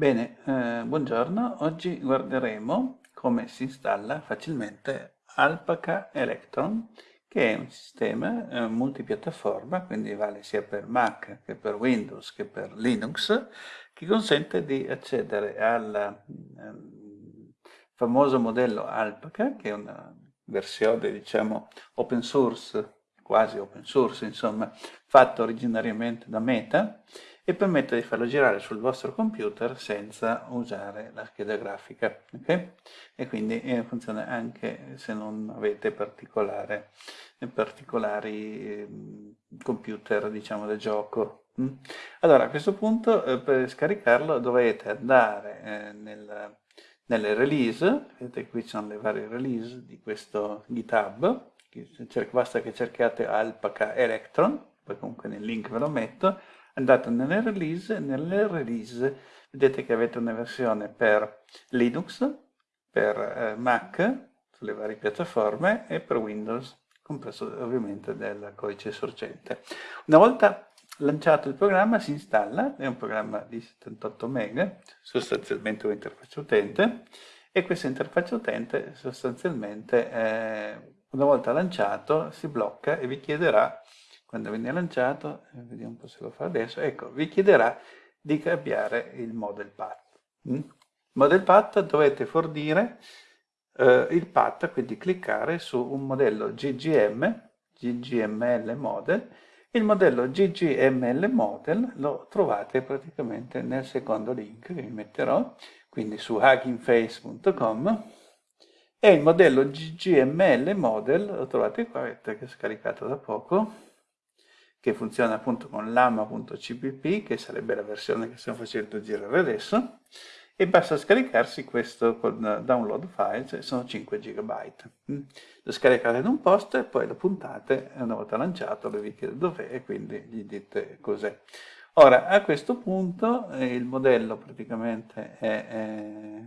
Bene, eh, buongiorno. Oggi guarderemo come si installa facilmente Alpaca Electron, che è un sistema eh, multipiattaforma, quindi vale sia per Mac che per Windows che per Linux, che consente di accedere al eh, famoso modello Alpaca, che è una versione, diciamo, open source, quasi open source, insomma, fatto originariamente da Meta, e permette di farlo girare sul vostro computer senza usare la scheda grafica okay? e quindi eh, funziona anche se non avete particolari eh, computer diciamo da gioco mm? allora a questo punto eh, per scaricarlo dovete andare eh, nel, nelle release vedete qui ci sono le varie release di questo github basta che cerchiate alpaca electron poi comunque nel link ve lo metto andate nelle release, nelle release vedete che avete una versione per Linux, per eh, Mac, sulle varie piattaforme e per Windows, compreso ovviamente del codice sorgente. Una volta lanciato il programma si installa, è un programma di 78 MB, sostanzialmente un'interfaccia utente, e questa interfaccia utente sostanzialmente eh, una volta lanciato si blocca e vi chiederà quando viene lanciato, eh, vediamo un po' se lo fa adesso, ecco, vi chiederà di cambiare il model path. Mm? Model path dovete fornire eh, il path, quindi cliccare su un modello GGM, GGML model, il modello GGML model lo trovate praticamente nel secondo link che vi metterò, quindi su huggingface.com e il modello GGML model lo trovate qua, vedete che è scaricato da poco, che funziona appunto con lama.cpp, che sarebbe la versione che stiamo facendo girare adesso, e basta scaricarsi questo con download files, sono 5 GB. Lo scaricate in un posto e poi lo puntate, e una volta lanciato lo vi chiede dov'è e quindi gli dite cos'è. Ora, a questo punto eh, il modello praticamente è, è,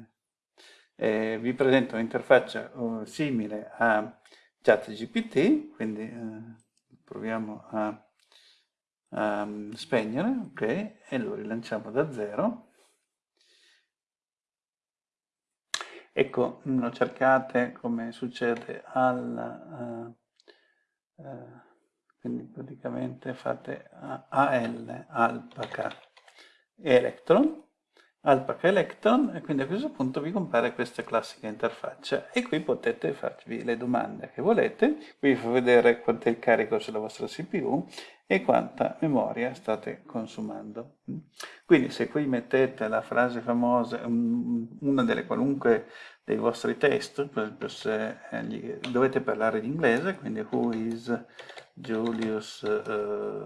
è, vi presenta un'interfaccia uh, simile a ChatGPT, quindi uh, proviamo a um, spegnere, ok, e lo rilanciamo da zero. Ecco, lo cercate come succede al... Uh, uh, quindi praticamente fate AL, alpaca, electron, Alpaca Electron e quindi a questo punto vi compare questa classica interfaccia e qui potete farvi le domande che volete, qui vi fa vedere quanto è il carico sulla vostra CPU e quanta memoria state consumando. Quindi se qui mettete la frase famosa, una delle qualunque dei vostri test, per esempio se eh, dovete parlare in inglese, quindi who is Julius uh,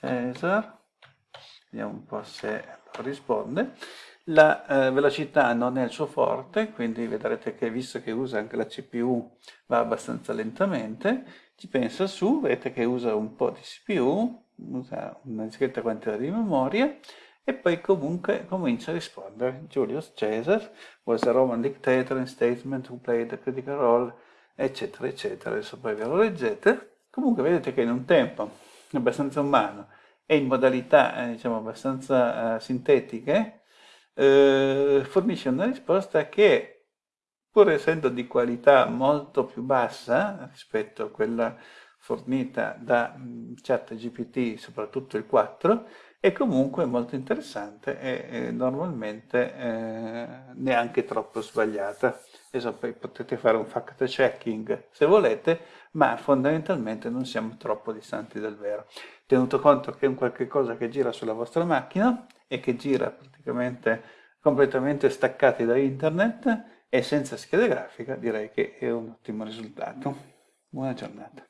Caesar, vediamo un po' se risponde, la eh, velocità non è il suo forte, quindi vedrete che visto che usa anche la CPU va abbastanza lentamente, ci pensa su, vedete che usa un po' di CPU, usa una discreta quantità di memoria e poi comunque comincia a rispondere. Julius Caesar was a Roman dictator and statesman who played a critical role, eccetera, eccetera. Adesso poi ve lo leggete. Comunque vedete che in un tempo abbastanza umano e in modalità eh, diciamo abbastanza eh, sintetiche eh, fornisce una risposta che, pur essendo di qualità molto più bassa rispetto a quella fornita da mm, ChatGPT, soprattutto il 4, è comunque molto interessante e, e normalmente eh, neanche troppo sbagliata. Adesso potete fare un fact checking se volete, ma fondamentalmente non siamo troppo distanti dal vero. Tenuto conto che è un qualche cosa che gira sulla vostra macchina e che gira praticamente completamente staccati da internet e senza scheda grafica direi che è un ottimo risultato. Buona giornata.